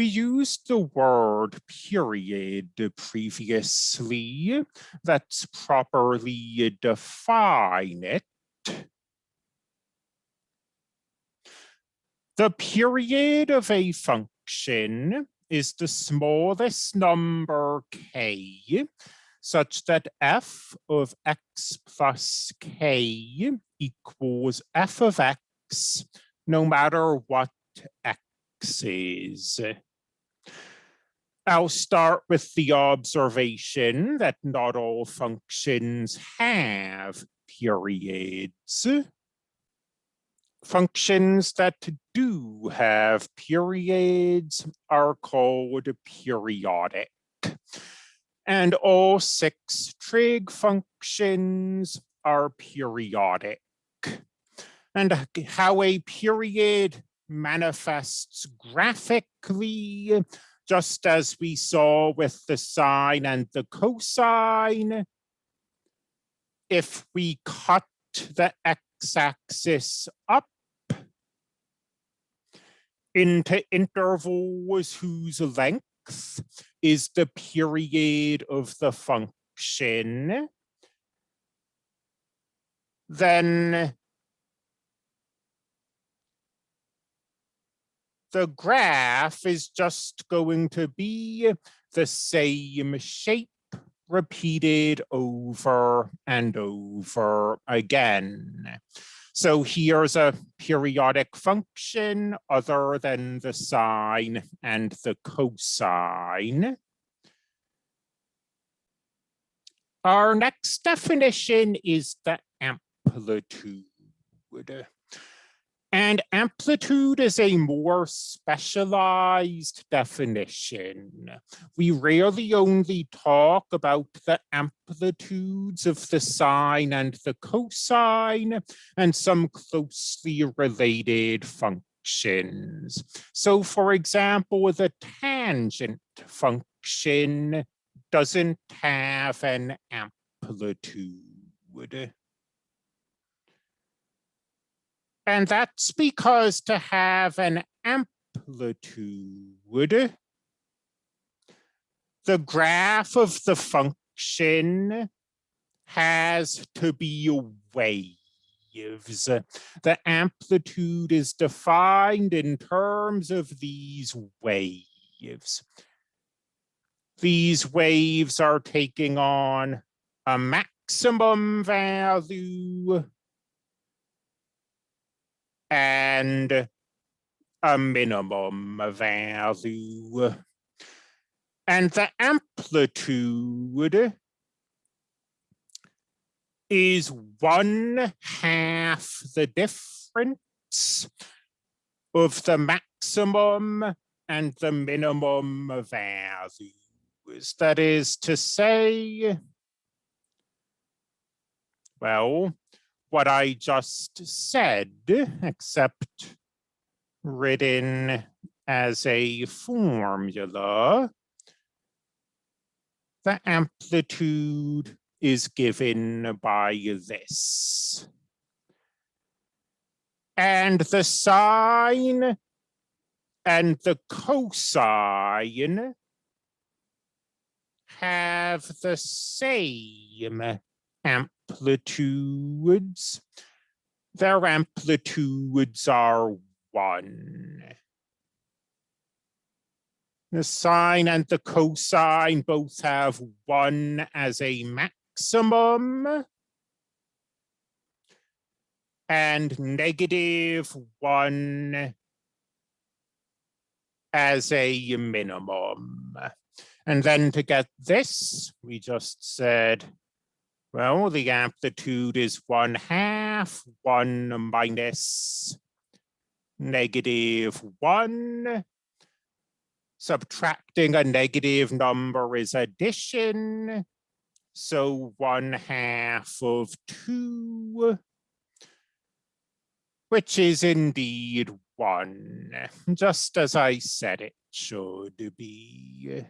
we used the word period previously. Let's properly define it. The period of a function is the smallest number k such that f of x plus k equals f of x no matter what x is. I'll start with the observation that not all functions have periods. Functions that do have periods are called periodic. And all six trig functions are periodic. And how a period manifests graphically, just as we saw with the sine and the cosine. If we cut the x-axis up into intervals whose length is the period of the function, then the graph is just going to be the same shape repeated over and over again. So here's a periodic function other than the sine and the cosine. Our next definition is the amplitude. And amplitude is a more specialized definition. We rarely only talk about the amplitudes of the sine and the cosine and some closely related functions. So for example, the tangent function doesn't have an amplitude. And that's because to have an amplitude, the graph of the function has to be waves. The amplitude is defined in terms of these waves. These waves are taking on a maximum value and a minimum value. And the amplitude is one half the difference of the maximum and the minimum values. That is to say, well, what I just said, except written as a formula. The amplitude is given by this. And the sine and the cosine have the same amplitudes. Their amplitudes are one. The sine and the cosine both have one as a maximum and negative one as a minimum. And then to get this, we just said well, the amplitude is one half, one minus negative one. Subtracting a negative number is addition. So one half of two, which is indeed one, just as I said it should be.